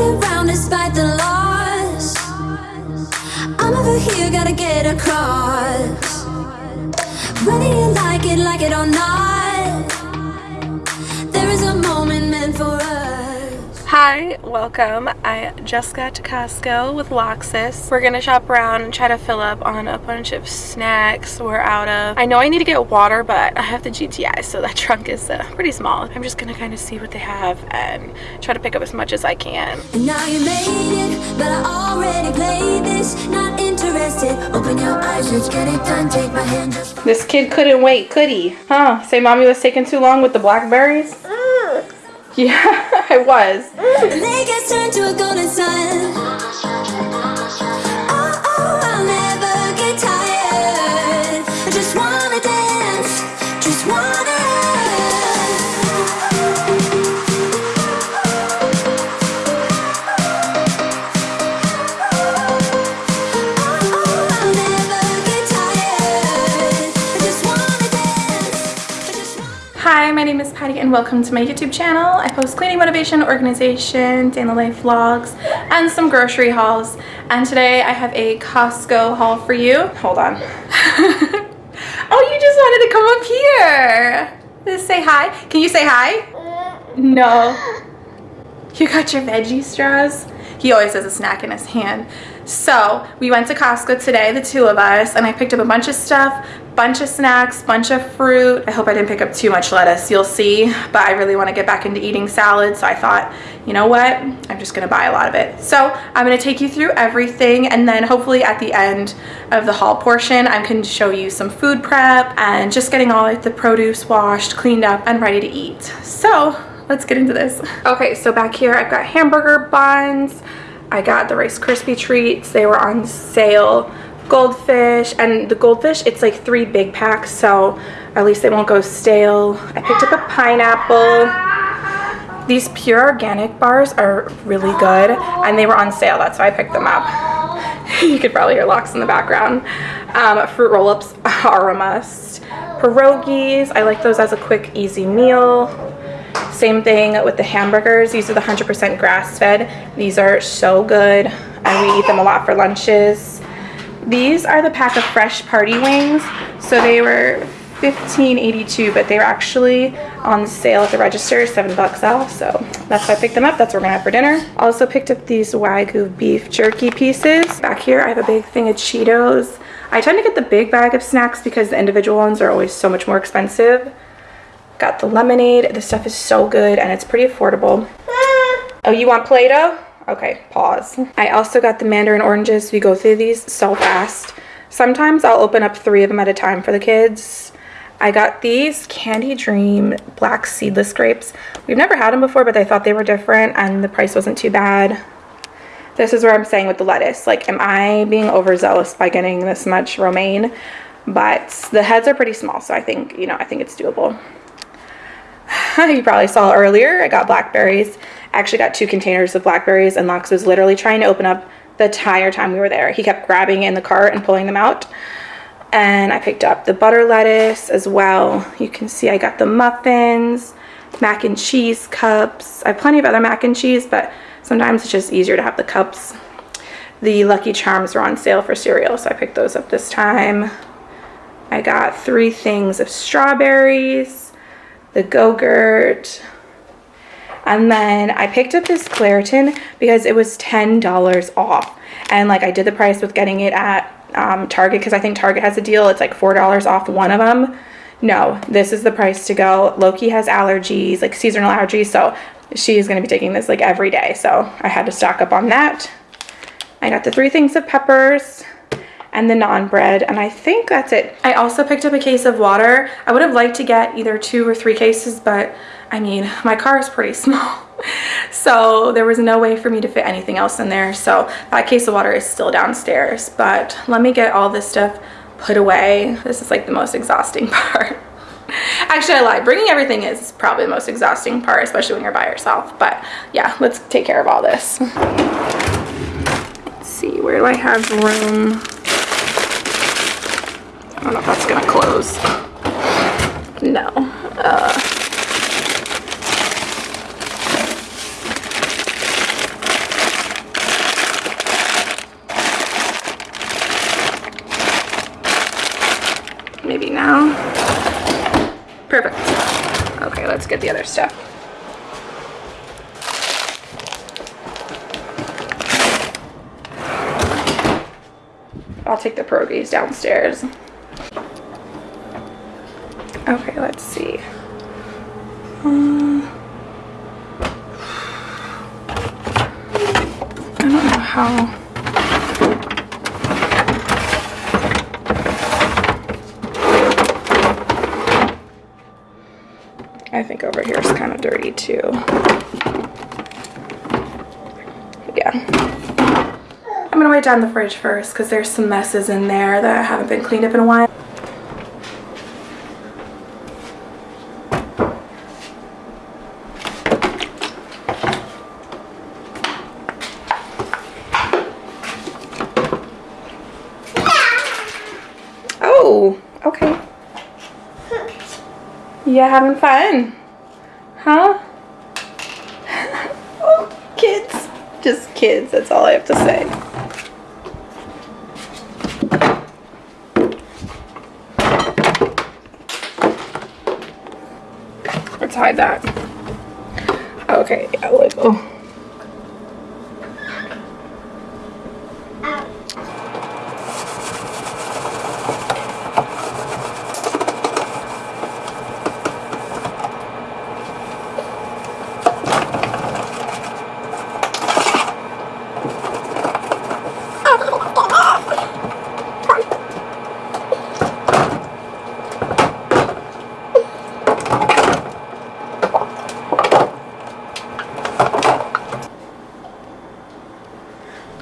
around despite the loss. I'm over here, gotta get across. Whether you like it, like it or not, there is a moment meant for us. Hi, welcome. I just got to Costco with Loxus. We're gonna shop around and try to fill up on a bunch of snacks we're out of. I know I need to get water, but I have the GTI, so that trunk is uh, pretty small. I'm just gonna kind of see what they have and try to pick up as much as I can. And now you made it, but I already played this. Not interested. Open your eyes, let's get it done. Take my hand. This kid couldn't wait, could he? Huh? Say mommy was taking too long with the blackberries? Yeah, I was. Patty and welcome to my YouTube channel. I post cleaning motivation, organization, day in the life vlogs, and some grocery hauls. And today I have a Costco haul for you. Hold on. oh, you just wanted to come up here. Just say hi. Can you say hi? No. You got your veggie straws? He always has a snack in his hand. So we went to Costco today, the two of us, and I picked up a bunch of stuff, bunch of snacks, bunch of fruit. I hope I didn't pick up too much lettuce, you'll see. But I really want to get back into eating salad, so I thought, you know what? I'm just gonna buy a lot of it. So I'm gonna take you through everything, and then hopefully at the end of the haul portion, I can show you some food prep and just getting all the produce washed, cleaned up, and ready to eat. So let's get into this. Okay, so back here I've got hamburger buns. I got the Rice Krispie treats. They were on sale. Goldfish, and the goldfish, it's like three big packs, so at least they won't go stale. I picked up a pineapple. These pure organic bars are really good, and they were on sale. That's why I picked them up. you could probably hear locks in the background. Um, fruit roll-ups are a must. Pierogies, I like those as a quick, easy meal. Same thing with the hamburgers. These are the 100% grass-fed. These are so good, and we eat them a lot for lunches. These are the pack of fresh party wings. So they were $15.82, but they were actually on sale at the register, seven bucks off. So that's why I picked them up. That's what we're gonna have for dinner. Also picked up these Wagyu beef jerky pieces. Back here, I have a big thing of Cheetos. I tend to get the big bag of snacks because the individual ones are always so much more expensive. Got the lemonade. This stuff is so good and it's pretty affordable. Ah. Oh, you want Play-Doh? Okay, pause. I also got the mandarin oranges. We go through these so fast. Sometimes I'll open up three of them at a time for the kids. I got these Candy Dream black seedless grapes. We've never had them before, but I thought they were different and the price wasn't too bad. This is where I'm saying with the lettuce. Like, am I being overzealous by getting this much romaine? But the heads are pretty small, so I think, you know, I think it's doable. you probably saw earlier, I got blackberries. Actually got two containers of blackberries and Lox was literally trying to open up the entire time we were there. He kept grabbing in the cart and pulling them out. And I picked up the butter lettuce as well. You can see I got the muffins, mac and cheese cups. I have plenty of other mac and cheese, but sometimes it's just easier to have the cups. The Lucky Charms were on sale for cereal, so I picked those up this time. I got three things of strawberries, the Go-Gurt, and then I picked up this Claritin because it was $10 off. And like I did the price with getting it at um, Target because I think Target has a deal. It's like $4 off one of them. No, this is the price to go. Loki has allergies, like seasonal allergies. So she's going to be taking this like every day. So I had to stock up on that. I got the three things of peppers and the naan bread and I think that's it. I also picked up a case of water. I would have liked to get either two or three cases but I mean my car is pretty small so there was no way for me to fit anything else in there so that case of water is still downstairs but let me get all this stuff put away. This is like the most exhausting part. Actually, I lied. Bringing everything is probably the most exhausting part, especially when you're by yourself. But yeah, let's take care of all this. Let's see, where do I have room? I don't know if that's gonna close. No. Uh, maybe now. Perfect. Okay, let's get the other stuff. I'll take the pierogies downstairs. Okay, let's see. Um, I don't know how. I think over here is kind of dirty too. Yeah. I'm gonna wipe down the fridge first because there's some messes in there that haven't been cleaned up in a while. Oh, okay. Yeah, having fun? Huh? oh, kids. Just kids, that's all I have to say. Hide that. Okay, yeah, like, oh.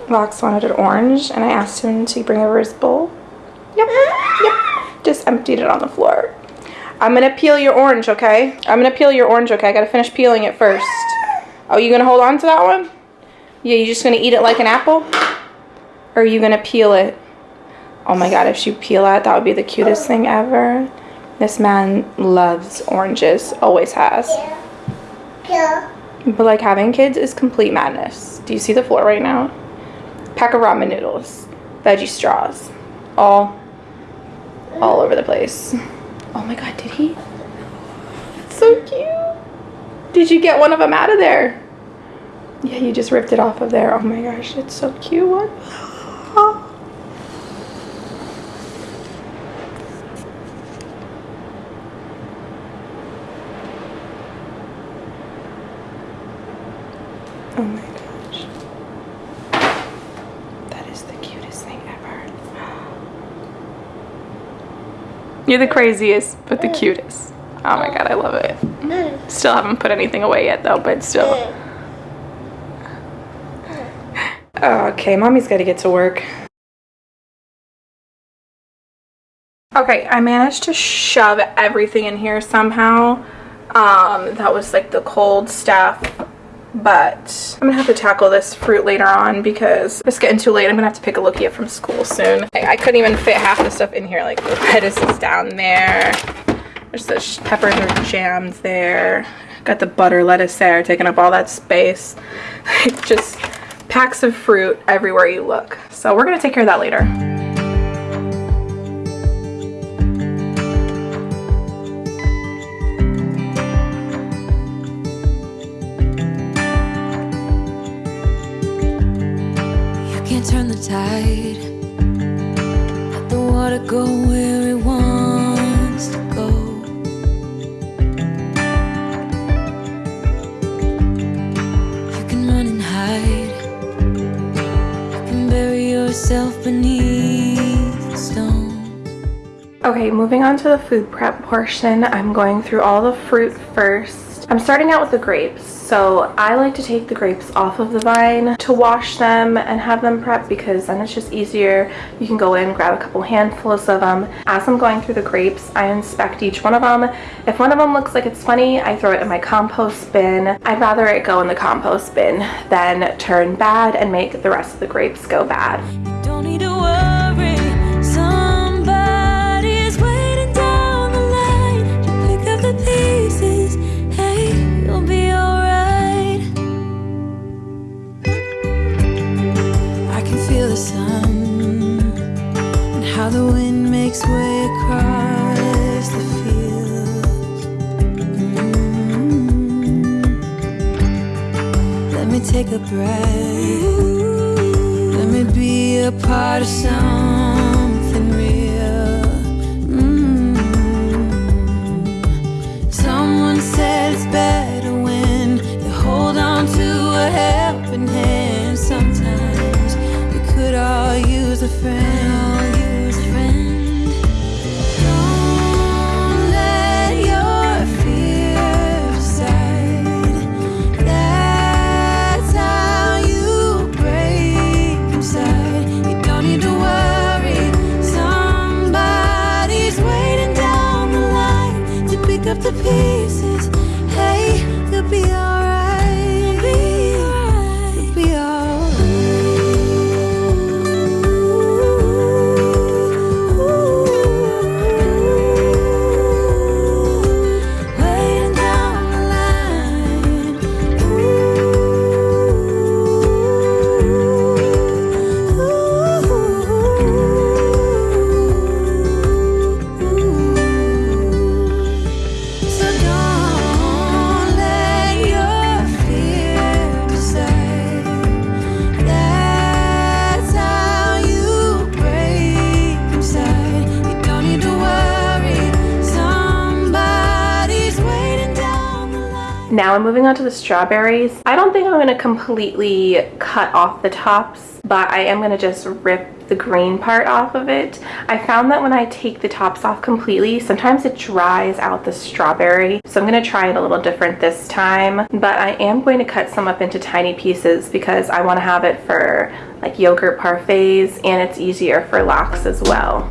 Vox wanted an orange and I asked him to bring over his bowl. Yep, yep. Just emptied it on the floor. I'm gonna peel your orange, okay? I'm gonna peel your orange, okay? I gotta finish peeling it first. Oh, you gonna hold on to that one? Yeah, you just gonna eat it like an apple? Or are you gonna peel it? Oh my god, if you peel it, that would be the cutest thing ever. This man loves oranges, always has. Yeah. But like having kids is complete madness. Do you see the floor right now? Pack of ramen noodles, veggie straws, all, all over the place. Oh my god, did he? It's so cute. Did you get one of them out of there? Yeah, you just ripped it off of there. Oh my gosh, it's so cute. What? Oh my gosh. That is the cutest thing ever. You're the craziest, but the cutest. Oh my god, I love it. Still haven't put anything away yet though, but still. Okay, mommy's gotta get to work. Okay, I managed to shove everything in here somehow. Um, that was like the cold stuff but I'm gonna have to tackle this fruit later on because it's getting too late. I'm gonna have to pick a Lukia from school soon. I, I, couldn't even fit half the stuff in here. Like the lettuce is down there. There's the peppers or jams there. Got the butter lettuce there, taking up all that space. Just packs of fruit everywhere you look. So we're gonna take care of that later. Tide. Let the water go where it wants to go. You can run and hide. You can bury yourself beneath the stones. Okay, moving on to the food prep portion. I'm going through all the fruit first. I'm starting out with the grapes. So I like to take the grapes off of the vine to wash them and have them prepped because then it's just easier. You can go in, grab a couple handfuls of them. As I'm going through the grapes, I inspect each one of them. If one of them looks like it's funny, I throw it in my compost bin. I'd rather it go in the compost bin than turn bad and make the rest of the grapes go bad. makes way across the field. Mm-hmm. Let me take a breath. Let me be a part of some. Now I'm moving on to the strawberries. I don't think I'm going to completely cut off the tops, but I am going to just rip the green part off of it. I found that when I take the tops off completely, sometimes it dries out the strawberry. So I'm going to try it a little different this time, but I am going to cut some up into tiny pieces because I want to have it for like yogurt parfaits and it's easier for locks as well.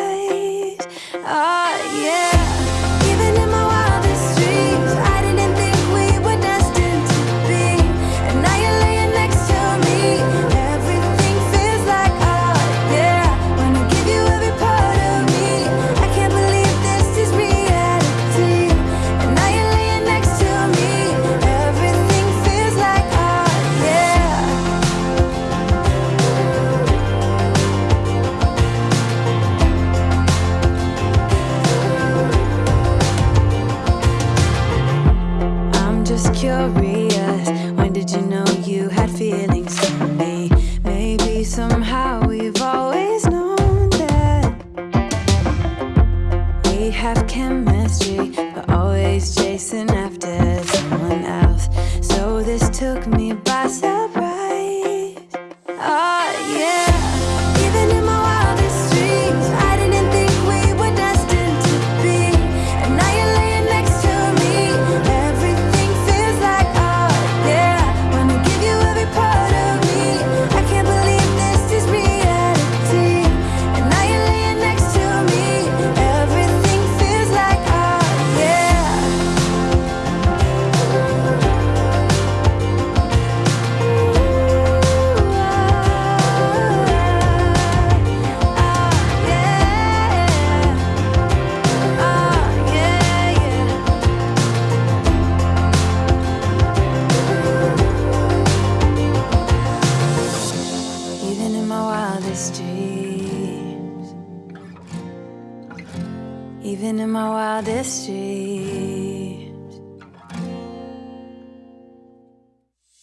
even in my wildest dreams.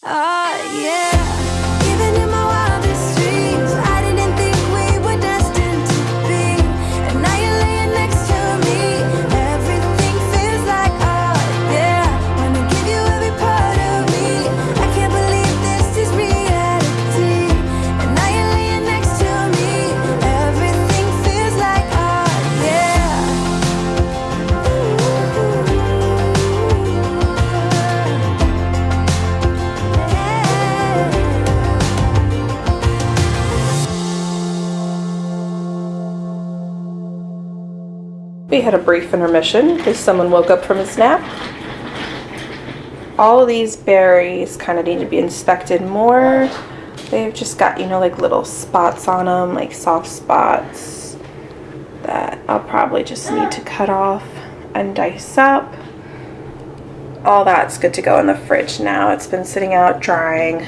Oh, yeah. We had a brief intermission because someone woke up from his nap. All these berries kind of need to be inspected more. They've just got, you know, like little spots on them, like soft spots that I'll probably just need to cut off and dice up all that's good to go in the fridge now. It's been sitting out drying.